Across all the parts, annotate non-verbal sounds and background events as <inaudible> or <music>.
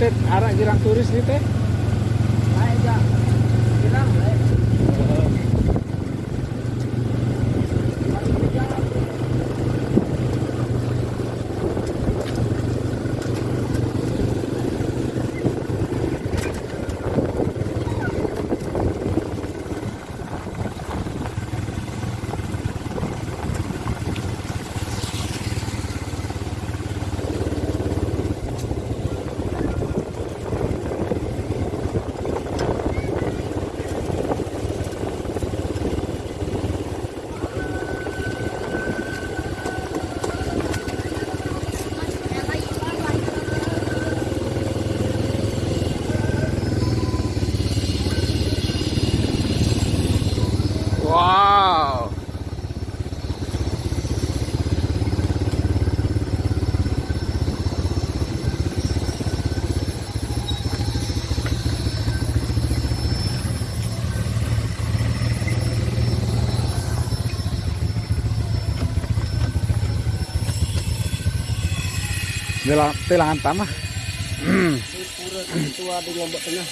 teh arah jirang turis nih teh. Di Lombok Tengah.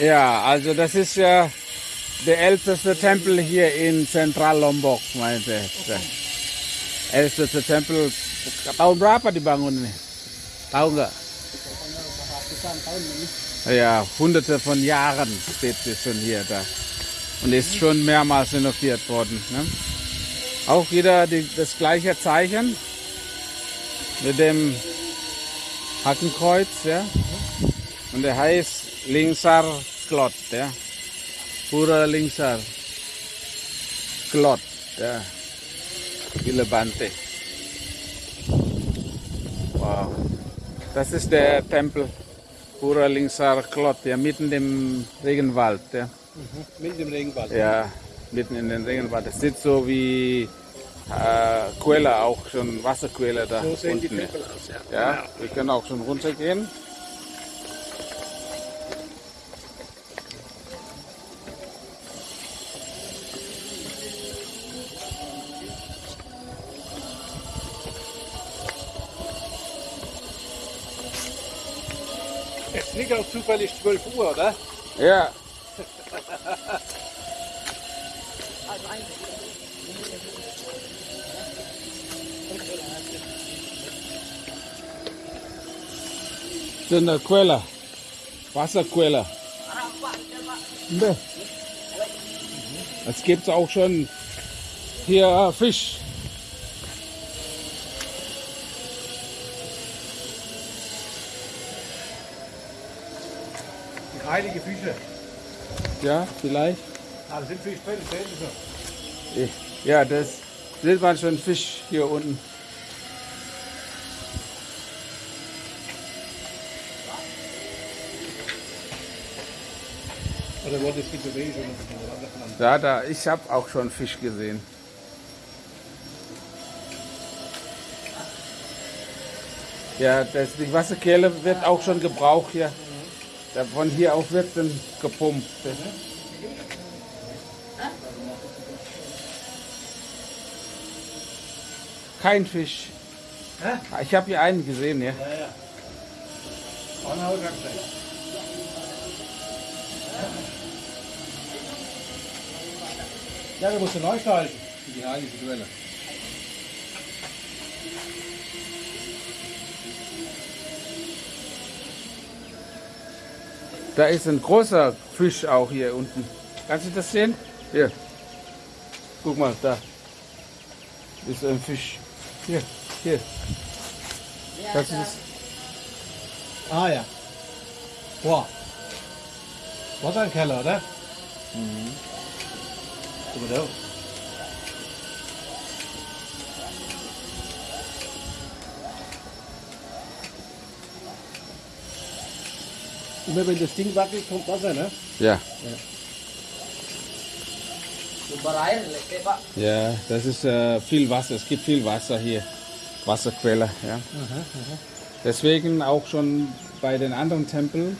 Ja, also das ist ja der älteste Tempel hier in Zentral Lombok, meinte er. Älteste Tempel, tahun berapa dibangun ini? Tahu nggak? Ja, hunderte von Jahren steht es schon hier da. Und ist schon mehrmals renoviert worden. Ne? Auch wieder die, das gleiche Zeichen mit dem Hakenkreuz, ja. Und der heißt Lingsar Klot, ja. Pura Lingsar Klot, ja. Die Levante. Wow. Das ist der Tempel Pura Lingsar Klot, ja, mitten im Regenwald, ja. Mit dem Regenwald. Ja, mitten in den Regenwald. Es sieht so wie äh, Quelle auch schon, Wasserquelle da So sehen die unten. Tempel aus, ja. Ja, wir können auch schon runtergehen. Es liegt auch zufällig 12 Uhr, oder? Ja, <laughs> das ist eine Quelle, Wasserquelle. Ne. Es gibt auch schon hier Fisch. Die heilige Fische. Ja, vielleicht. Ah, das sind Fisch drin, sehen Sie schon. Ja, das sieht man schon Fisch hier unten. Oder schon? Ja, da, ich habe auch schon Fisch gesehen. Ja, das, die Wasserkehle wird auch schon gebraucht hier. Da, von hier aus wird dann gepumpt. Kein Fisch. Ich habe hier einen gesehen, ja. Ja, ja. Ja, du musst du neu schalten. Für die heilige Quelle. Da ist ein großer Fisch auch hier unten. Kannst du das sehen? Hier. Guck mal, da. Ist ein Fisch. Hier, hier. Kannst du das? Ah ja. Boah. Was ein Keller, oder? Mhm. Guck mal da. Immer wenn das Ding wackelt, kommt Wasser, ne? Ja. Pak. Ja, das ist äh, viel Wasser. Es gibt viel Wasser hier. Wasserquelle, ja. Deswegen auch schon bei den anderen Tempeln,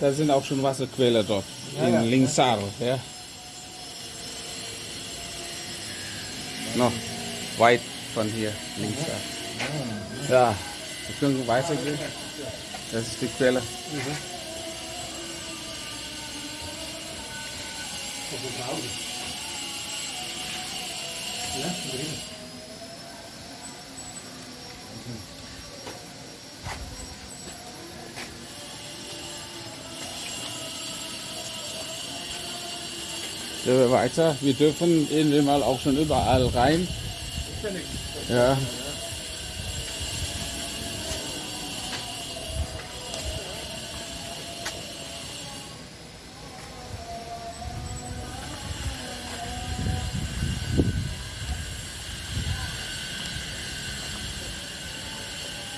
da sind auch schon Wasserquelle dort. Ja, in ja. Lingsar, ja. Noch weit von hier, Lingsar. Ja, wir können weitergehen. Das ist die Quelle. Vrouwen. Ja, weiter. Wir dürfen irgendwie mal auch schon überall rein. Ja.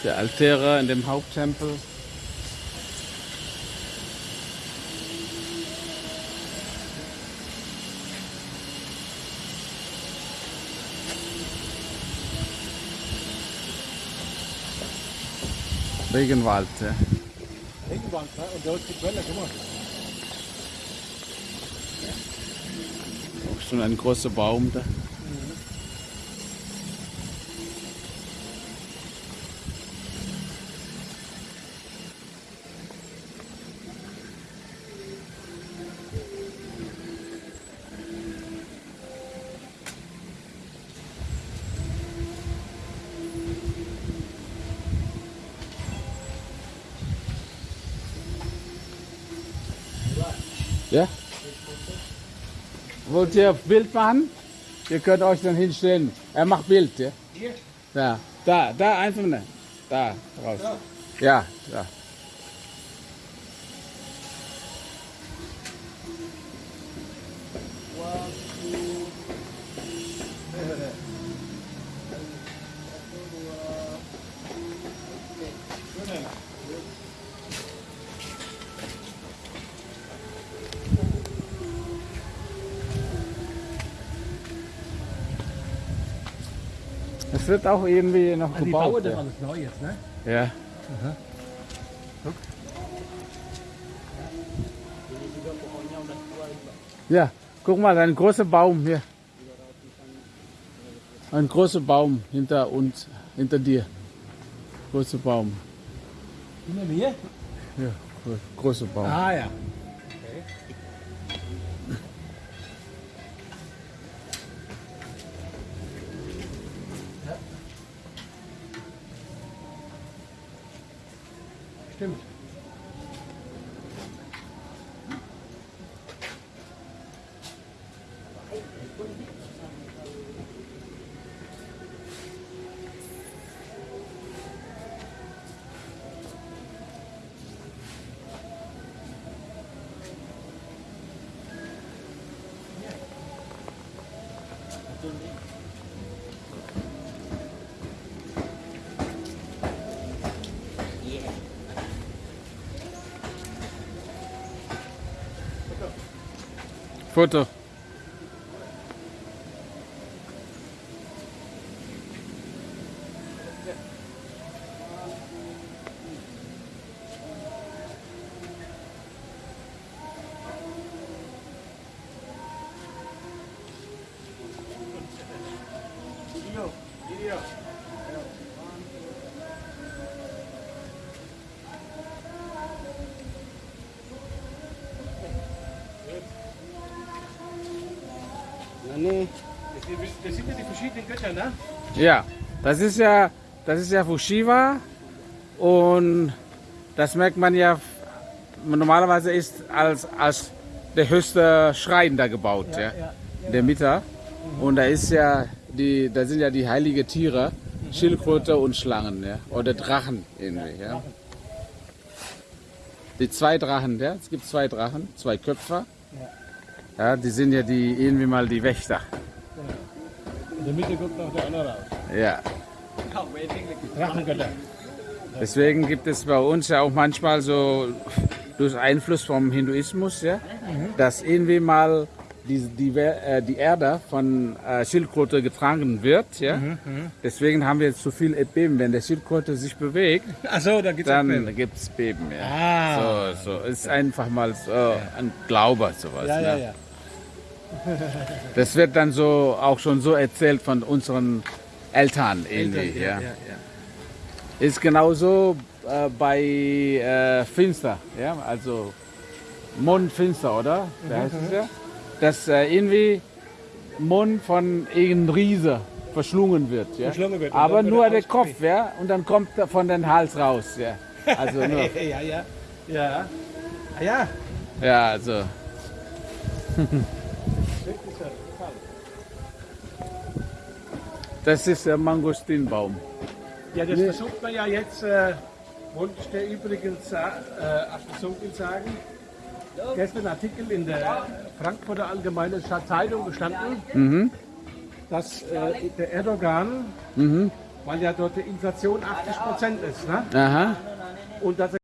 Der Altäre in dem Haupttempel. Regenwald, ja. Regenwand, ne? Und da ist die Quelle, guck mal. Auch schon ein großer Baum da. Ja? Wollt ihr Bild machen? Ihr könnt euch dann hinstellen. Er macht Bild, ja? Hier? Ja. Da, da, einfach ne. Da, raus. Ja. Ja, ja. Es wird auch irgendwie noch Die bauen gebaut. das Ja. alles neu jetzt, ne? ja. Ja, guck mal, ein großer Baum hier. Ein großer Baum hinter uns, hinter dir. Großer Baum. Hinter mir? Ja, gro- großer Baum. Ah ja. Timothy. Foto. Video. Nee. Das sind- ja die verschiedenen Götter, ne? Ja, das ist ja, das ist ja Fushiva und das merkt man ja, normalerweise ist als, als der höchste Schrein da gebaut, ja, in der Mitte. Und da ist ja die, da sind ja die heiligen Tiere, Schildkröte und Schlangen, ja, oder Drachen irgendwie, ja. Die zwei Drachen, ja, es gibt zwei Drachen, zwei Köpfe. Ja, die sind ja die irgendwie mal die Wächter. In der Mitte kommt noch der andere raus. Ja. Drachengötter. Deswegen gibt es bei uns ja auch manchmal so durch Einfluss vom Hinduismus, ja, dass irgendwie mal die, die, äh, die Erde von äh, Schildkröte getragen wird. Ja. Deswegen haben wir jetzt so viel Erdbeben. Wenn der Schildkröte sich bewegt, Achso, da gibt's dann gibt es Beben. Ja. Ah. So, so ist einfach mal so ein Glaube sowas. Ja, ja, ne? <laughs> Das wird dann so auch schon so erzählt von unseren Eltern irgendwie. ja, ja. ja, ja. Ist genauso äh, bei äh, Finster, ja, also Mondfinster, oder? Wie heißt es ja? Dass äh, irgendwie Mond von irgendeinem Riese verschlungen wird, ja. Verschlungen wird Aber nur er der Kopf, ja, und dann kommt er von den Hals raus, ja. Also <laughs> nur, ja, ja. Ja. Ah, ja. ja, also. <laughs> Das ist der Mangostinbaum. Ja, das versucht man ja jetzt, äh, wollte ich dir übrigens äh, Zunge sagen. Gestern Artikel in der Frankfurter Allgemeinen Zeitung gestanden, dass äh, der Erdogan, weil ja dort die Inflation 80 Prozent ist, ne? Aha. und dass er